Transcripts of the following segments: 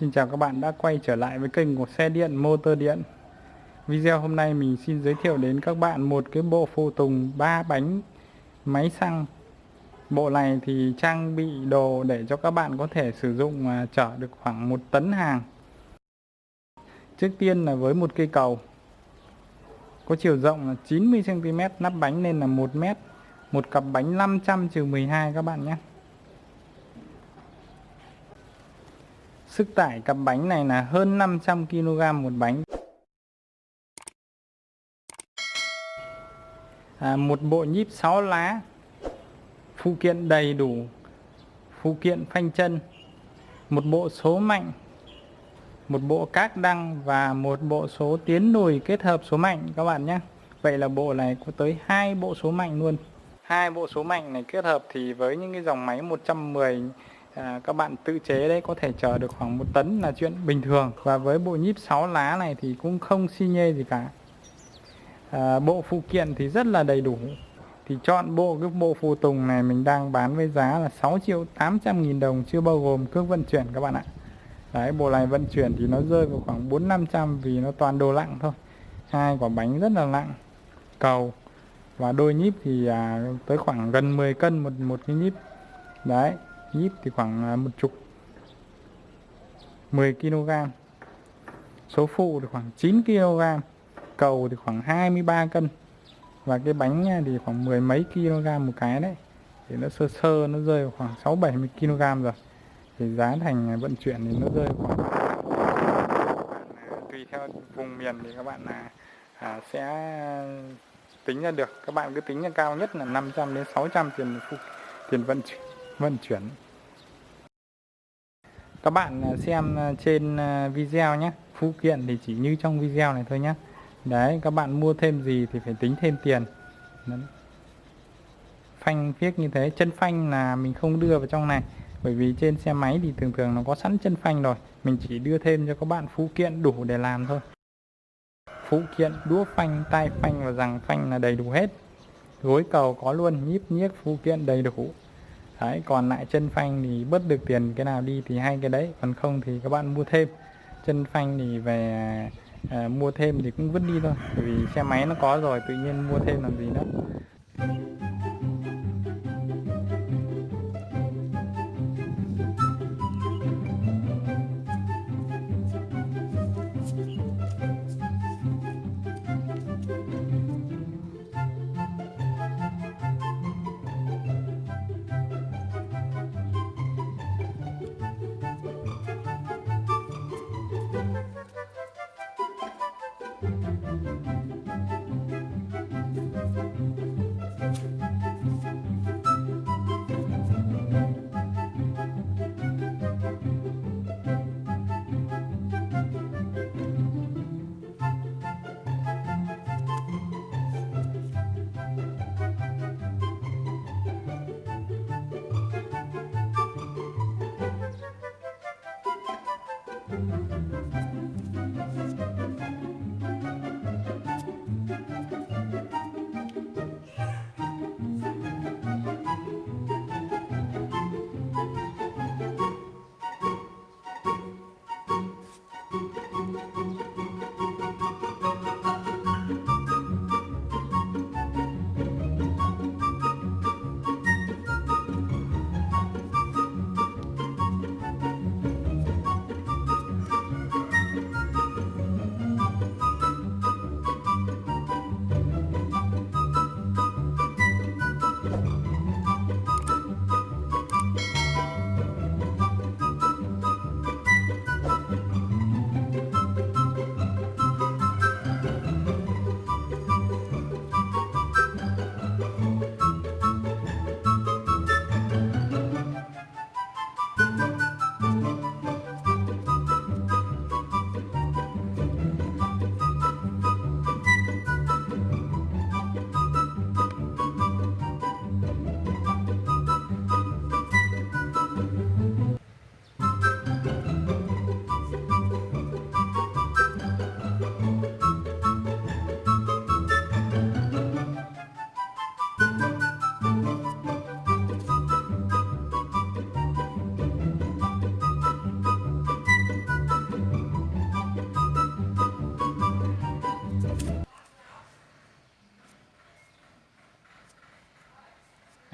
Xin chào các bạn đã quay trở lại với kênh của xe điện motor điện. Video hôm nay mình xin giới thiệu đến các bạn một cái bộ phụ tùng 3 bánh máy xăng. Bộ này thì trang bị đồ để cho các bạn có thể sử dụng mà chở được khoảng 1 tấn hàng. Trước tiên là với một cây cầu. Có chiều rộng là 90cm, nắp bánh nên là 1m Một cặp bánh 500-12 các bạn nhé. Sức tải cặp bánh này là hơn 500 kg một bánh. À, một bộ nhíp 6 lá. Phụ kiện đầy đủ. Phụ kiện phanh chân. Một bộ số mạnh. Một bộ các đăng và một bộ số tiến lùi kết hợp số mạnh các bạn nhé. Vậy là bộ này có tới hai bộ số mạnh luôn. Hai bộ số mạnh này kết hợp thì với những cái dòng máy 110 à, các bạn tự chế đấy có thể chở được khoảng một tấn là chuyện bình thường. Và với bộ nhíp 6 lá này thì cũng không xi nhê gì cả. À, bộ phụ kiện thì rất là đầy đủ. Thì chọn bộ cái bộ phụ tùng này mình đang bán với giá là 6 triệu 800 nghìn đồng chưa bao gồm cước vận chuyển các bạn ạ. Đấy bộ này vận chuyển thì nó rơi vào khoảng 4 500 vì nó toàn đồ lặng thôi. Hai quả bánh rất là nặng cầu. Và đôi nhíp thì à, tới khoảng gần 10 cân một một cái nhíp. Đấy ít thì khoảng à, một chục. 10 kg. Số phụ thì khoảng 9 kg cầu thì khoảng 23 cân. Và cái bánh à, thì khoảng mười mấy kg một cái đấy. Thì nó sơ sơ nó rơi vào khoảng 6 70 kg rồi. Thì giá thành à, vận chuyển thì nó rơi khoảng tùy theo vùng miền thì các bạn là à, sẽ tính ra được. Các bạn cứ tính ra cao nhất là 500 đến 600 tiền phụ, tiền vận chuyển vận chuyển. Các bạn à, xem à, trên à, video nhé. Phụ kiện thì chỉ như trong video này thôi nhé. Đấy, các bạn mua thêm gì thì phải tính thêm tiền. Đấy. phanh viết như thế. Chân phanh là mình không đưa vào trong này. Bởi vì trên xe máy thì thường thường nó có sẵn chân phanh rồi. Mình chỉ đưa thêm cho các bạn phụ kiện đủ để làm thôi. Phụ kiện, đũa phanh tay phanh và rằng phanh là đầy đủ hết. Gối cầu có luôn. Nhíp nhiếc phụ kiện đầy đủ đấy còn lại chân phanh thì bớt được tiền cái nào đi thì hay cái đấy. Còn không thì các bạn mua thêm. Chân phanh thì về à, mua thêm thì cũng vứt đi thôi. Vì xe máy nó có rồi tự nhiên mua thêm làm gì nữa.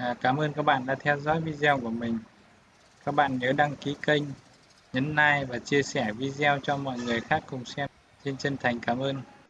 À, cảm ơn các bạn đã theo dõi video của mình. Các bạn nhớ đăng ký kênh, nhấn like và chia sẻ video cho mọi người khác cùng xem. Xin chân thành cảm ơn.